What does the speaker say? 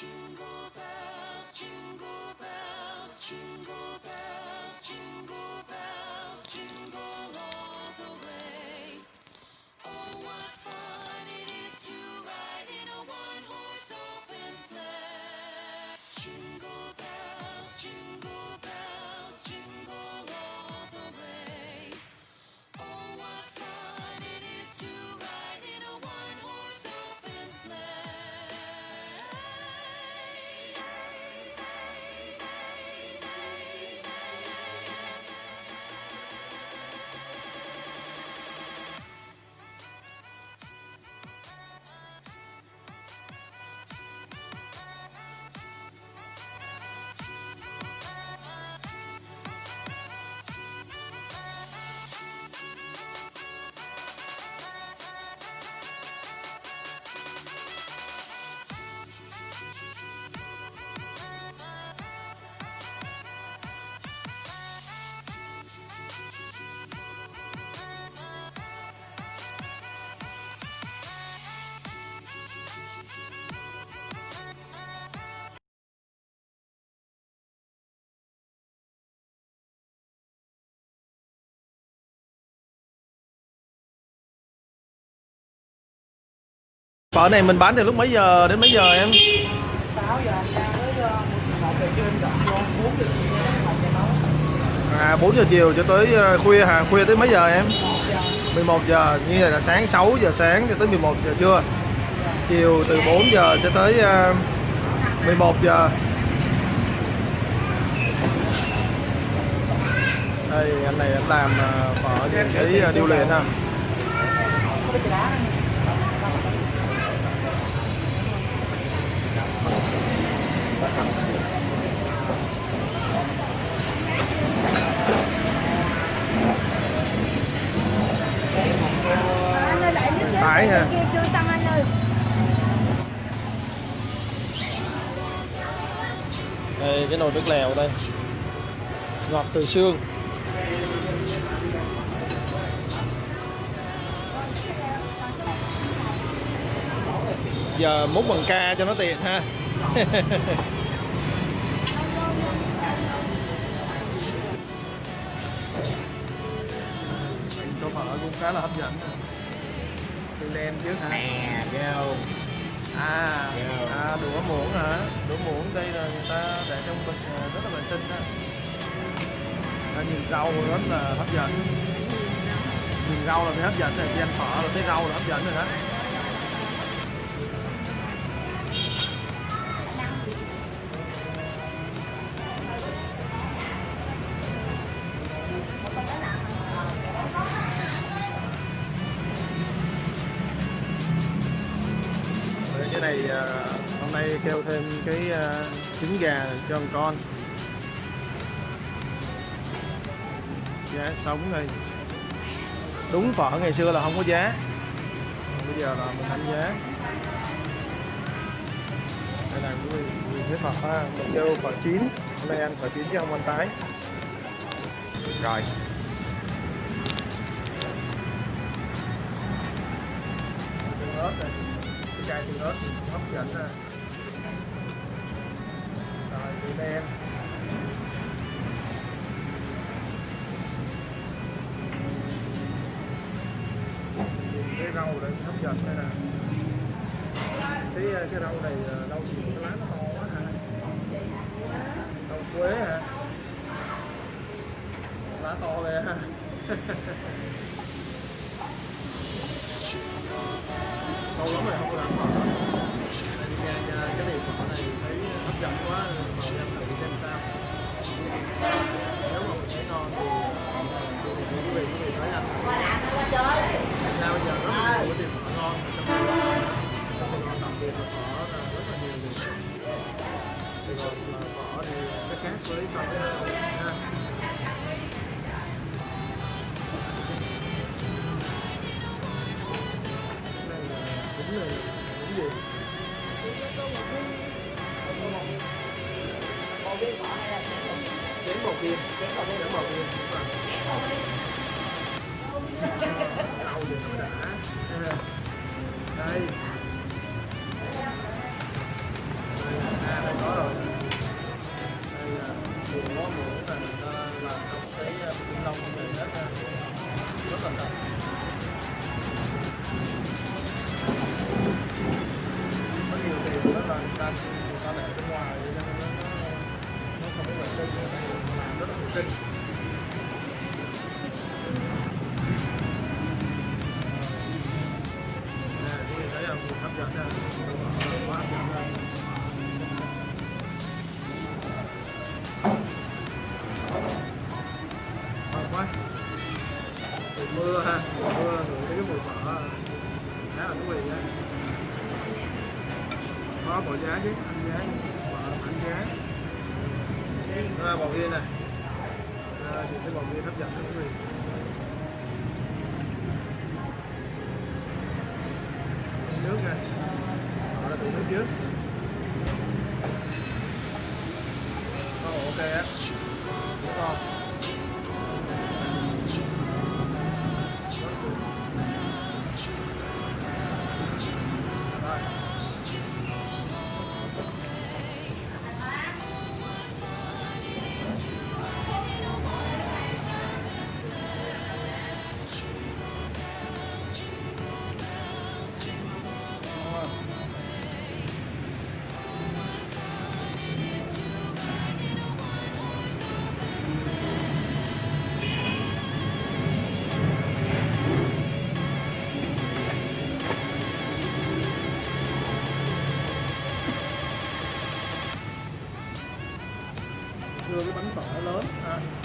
Jingle bells, jingle bells, jingle bells, jingle bells, jingle Phở này mình bán từ lúc mấy giờ đến mấy giờ em? 6 giờ ra tới 1 giờ trưa em dọn 4 giờ chiều À 4 giờ chiều cho tới ờ, khuya hả? Khuya tới mấy giờ em? 11 giờ, như vậy là sáng 6 giờ sáng cho tới 11 giờ trưa. Chiều từ 4 giờ cho tới ờ, 11 giờ. Đây anh này anh làm phở những cái điêu luyện ha. có cái đá này anh ơi lại nước dưới phải bên hả? kia chưa xong anh ơi Đây, cái nồi nước lèo đây. Ngọt từ xương. Giờ múc bằng ca cho nó tiện ha. Cho phở cũng khá là hấp dẫn. Từ đen trước hả? nè vô À, Dạ. à đũa muỗng hả? Đũa muỗng đây là người ta để trong bịch rất là vệ sinh đó. À, nhìn rau rất là hấp dẫn. Nhìn rau là thấy hấp dẫn rồi, ăn phở là thấy rau là hấp dẫn rồi đó. Hôm nay kêu thêm cái à, trứng gà cho con. Con giá sống này đúng phở ngày xưa là không có giá. Bây giờ là mình đánh giá. Đây là cái vị thế phật ha. Mình kêu phở chín. Hôm nay ăn phở chín chứ không ăn tái. Rồi. Ớt này chai tương ớt thì hấp dẫn nè rồi, từ đen cái rau này hấp dẫn đây nè cái ờ, cái rau này ờ, rau gì? Cái lá nó to quá hả? Rau quế hả? Lá to lên ha. lâu lắm rồi không có làm đúng gì chén một viên đến một viên chén một viên đây ta người ta lại ở bên ngoài nên nó nó không có vệ sinh làm rất là vệ sinh nè quý vị hấp dẫn quá hấp dẫn trời mưa ha mưa. Có bộ giá chứ? Anh giá. Phở giá à, là bò viên này. Ờ, à, chị sẽ bò viên hấp dẫn đó quý vị. Nước này họ là tủ nước trước. Oh, ok á. Đúng không? Đưa lớn à.